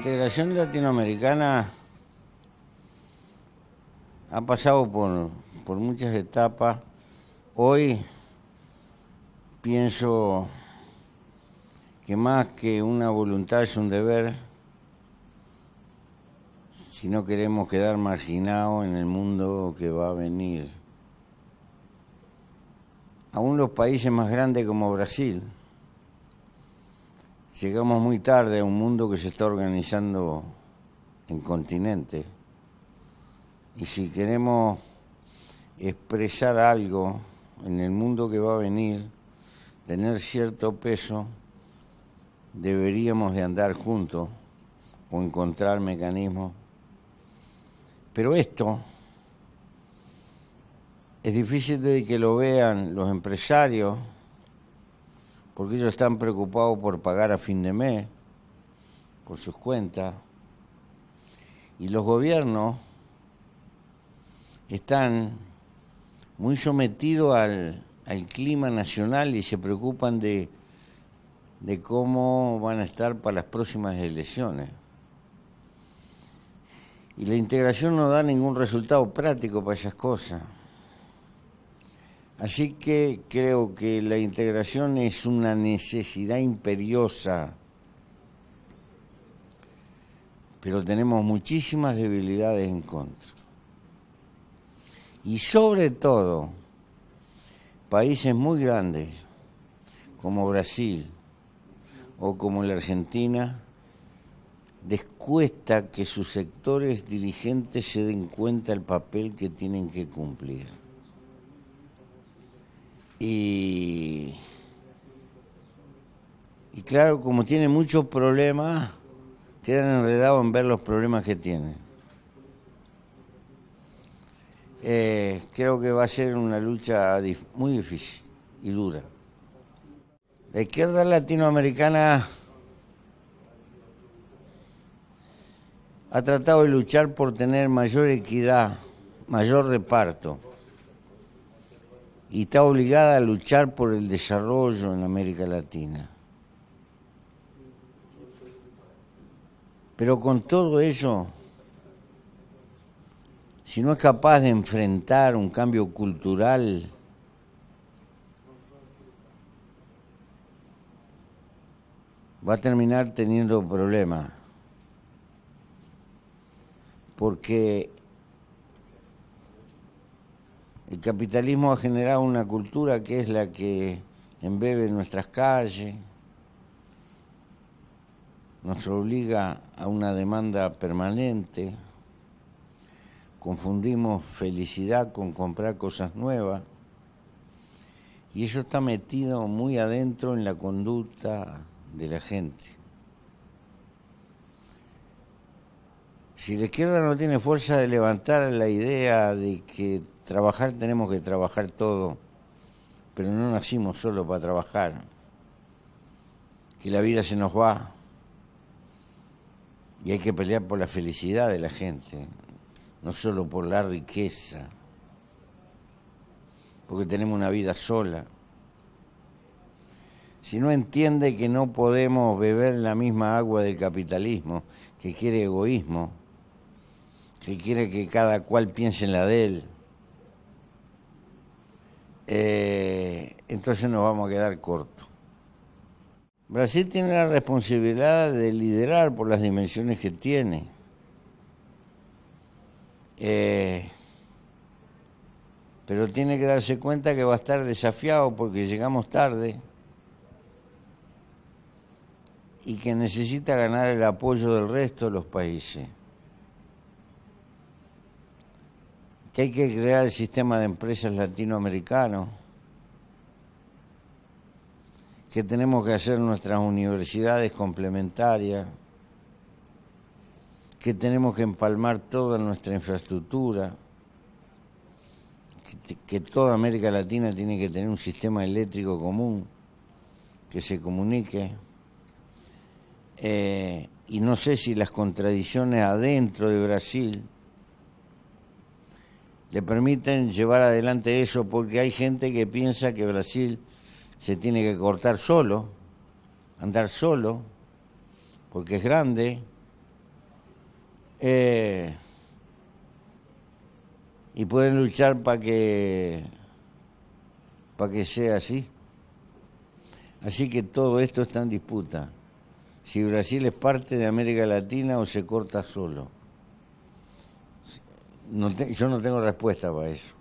integración latinoamericana ha pasado por, por muchas etapas. Hoy pienso que más que una voluntad es un deber si no queremos quedar marginados en el mundo que va a venir. Aún los países más grandes como Brasil, llegamos muy tarde a un mundo que se está organizando en continente. Y si queremos expresar algo en el mundo que va a venir, tener cierto peso, deberíamos de andar juntos o encontrar mecanismos pero esto es difícil de que lo vean los empresarios, porque ellos están preocupados por pagar a fin de mes, por sus cuentas, y los gobiernos están muy sometidos al, clima nacional y se preocupan de, de cómo van a estar para las próximas elecciones y la integración no da ningún resultado práctico para esas cosas. Así que creo que la integración es una necesidad imperiosa, pero tenemos muchísimas debilidades en contra. Y sobre todo, países muy grandes como Brasil o como la Argentina, descuesta que sus sectores dirigentes se den cuenta del papel que tienen que cumplir. Y, y claro, como tienen muchos problemas, quedan enredados en ver los problemas que tienen. Eh, creo que va a ser una lucha muy difícil y dura. La izquierda latinoamericana ha tratado de luchar por tener mayor equidad, mayor reparto, y está obligada a luchar por el desarrollo en América Latina. Pero con todo ello, si no es capaz de enfrentar un cambio cultural, va a terminar teniendo problemas porque el capitalismo ha generado una cultura que es la que embebe nuestras calles, nos obliga a una demanda permanente, confundimos felicidad con comprar cosas nuevas, y eso está metido muy adentro en la conducta de la gente. Si la izquierda no tiene fuerza de levantar la idea de que trabajar tenemos que trabajar todo, pero no nacimos solo para trabajar, que la vida se nos va y hay que pelear por la felicidad de la gente, no solo por la riqueza, porque tenemos una vida sola. Si no entiende que no podemos beber la misma agua del capitalismo, que quiere egoísmo, que quiere que cada cual piense en la de él, eh, entonces nos vamos a quedar cortos. Brasil tiene la responsabilidad de liderar por las dimensiones que tiene. Eh, pero tiene que darse cuenta que va a estar desafiado porque llegamos tarde y que necesita ganar el apoyo del resto de los países. Que hay que crear el sistema de empresas latinoamericano, que tenemos que hacer nuestras universidades complementarias, que tenemos que empalmar toda nuestra infraestructura, que, toda América Latina tiene que tener un sistema eléctrico común que se comunique. Eh, y no sé si las contradicciones adentro de Brasil le permiten llevar adelante eso porque hay gente que piensa que Brasil se tiene que cortar solo, andar solo, porque es grande Eh, y pueden luchar para que, para que sea así. Así que todo esto está en disputa. Si Brasil es parte de América Latina o se corta solo. Yo no tengo respuesta para eso.